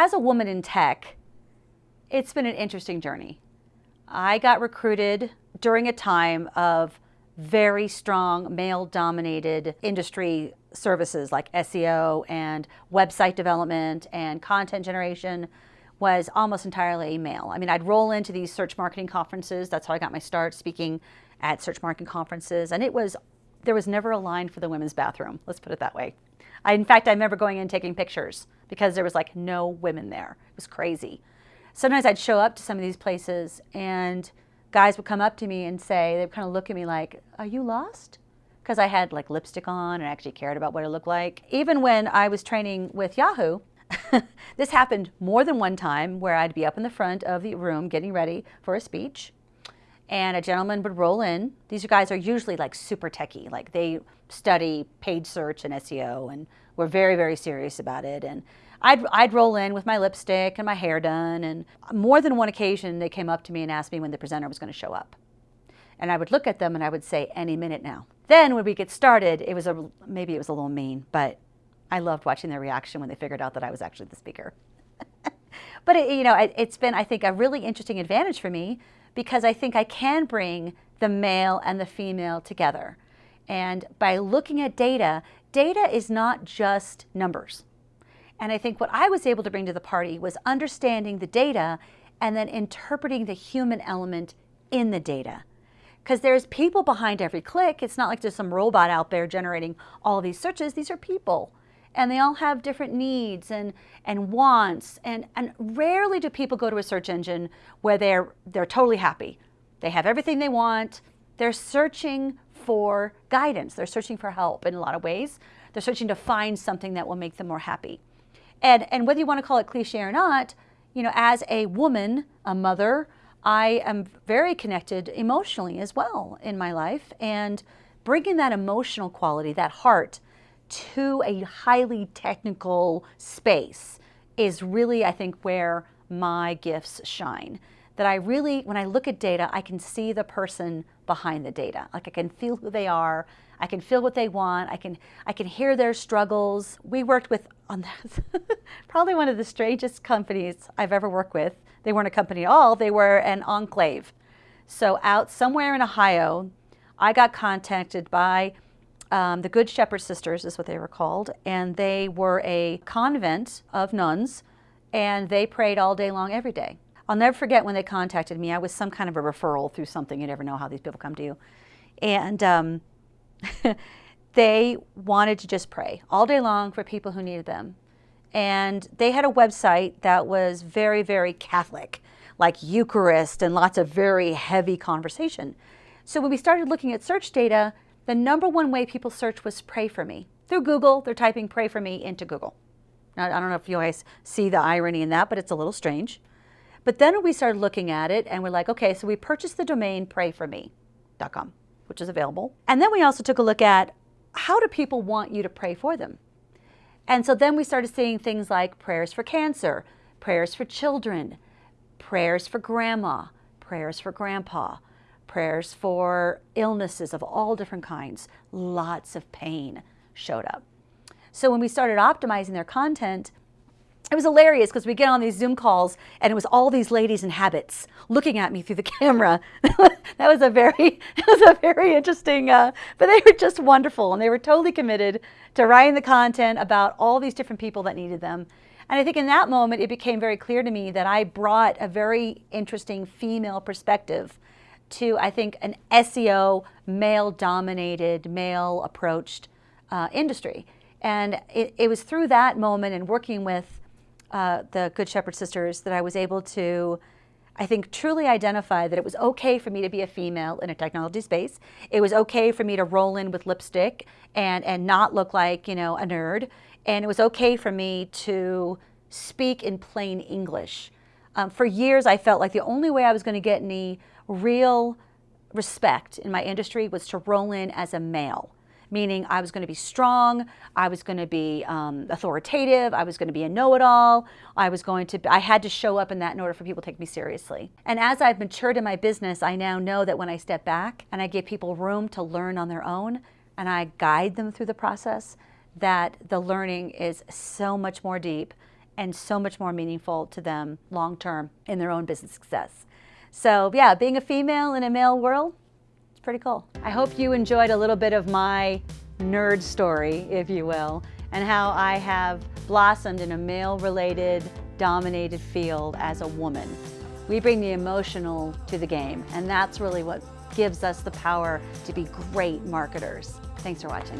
as a woman in tech, it's been an interesting journey. I got recruited during a time of very strong male-dominated industry services like SEO and website development and content generation was almost entirely male. I mean, I'd roll into these search marketing conferences. That's how I got my start speaking at search marketing conferences. And it was, there was never a line for the women's bathroom. Let's put it that way. I, in fact, I remember going in taking pictures because there was like no women there. It was crazy. Sometimes I'd show up to some of these places and guys would come up to me and say, they'd kind of look at me like, are you lost? Because I had like lipstick on and actually cared about what it looked like. Even when I was training with Yahoo, this happened more than one time where I'd be up in the front of the room getting ready for a speech and a gentleman would roll in. These guys are usually like super techie, like they study paid search and SEO and were very, very serious about it. And I'd, I'd roll in with my lipstick and my hair done and more than one occasion they came up to me and asked me when the presenter was going to show up. And I would look at them and I would say, any minute now. Then when we get started, it was a, maybe it was a little mean, but I loved watching their reaction when they figured out that I was actually the speaker. But it, you know, it, it's been, I think, a really interesting advantage for me because I think I can bring the male and the female together. And by looking at data, data is not just numbers. And I think what I was able to bring to the party was understanding the data and then interpreting the human element in the data. Because there's people behind every click. It's not like there's some robot out there generating all these searches. These are people and they all have different needs and, and wants. And, and rarely do people go to a search engine where they're, they're totally happy. They have everything they want. They're searching for guidance. They're searching for help in a lot of ways. They're searching to find something that will make them more happy. And, and whether you want to call it cliche or not, you know, as a woman, a mother, I am very connected emotionally as well in my life. And bringing that emotional quality, that heart, to a highly technical space is really, I think, where my gifts shine. That I really, when I look at data, I can see the person behind the data. Like I can feel who they are, I can feel what they want, I can, I can hear their struggles. We worked with, on probably one of the strangest companies I've ever worked with. They weren't a company at all, they were an enclave. So out somewhere in Ohio, I got contacted by um, the Good Shepherd Sisters is what they were called, and they were a convent of nuns, and they prayed all day long every day. I'll never forget when they contacted me. I was some kind of a referral through something. You never know how these people come to you. And um, they wanted to just pray all day long for people who needed them. And they had a website that was very, very Catholic, like Eucharist and lots of very heavy conversation. So when we started looking at search data, the number one way people search was pray for me. Through Google, they're typing pray for me into Google. Now, I don't know if you guys see the irony in that, but it's a little strange. But then we started looking at it and we're like, okay, so we purchased the domain prayforme.com, which is available. And then we also took a look at how do people want you to pray for them? And so then we started seeing things like prayers for cancer, prayers for children, prayers for grandma, prayers for grandpa, prayers for illnesses of all different kinds. Lots of pain showed up. So when we started optimizing their content, it was hilarious because we get on these Zoom calls and it was all these ladies in habits looking at me through the camera. that was a very, it was a very interesting, uh, but they were just wonderful and they were totally committed to writing the content about all these different people that needed them. And I think in that moment, it became very clear to me that I brought a very interesting female perspective to, I think, an SEO, male-dominated, male-approached uh, industry. And it, it, was through that moment and working with uh, the Good Shepherd Sisters that I was able to, I think, truly identify that it was okay for me to be a female in a technology space. It was okay for me to roll in with lipstick and, and not look like, you know, a nerd. And it was okay for me to speak in plain English. Um, for years, I felt like the only way I was going to get any real respect in my industry was to roll in as a male meaning I was going to be strong, I was going to be um, authoritative, I was going to be a know-it-all, I was going to, I had to show up in that in order for people to take me seriously. And as I've matured in my business, I now know that when I step back and I give people room to learn on their own and I guide them through the process, that the learning is so much more deep and so much more meaningful to them long term in their own business success. So yeah, being a female in a male world, it's pretty cool. I hope you enjoyed a little bit of my nerd story, if you will, and how I have blossomed in a male-related, dominated field as a woman. We bring the emotional to the game, and that's really what gives us the power to be great marketers. Thanks for watching.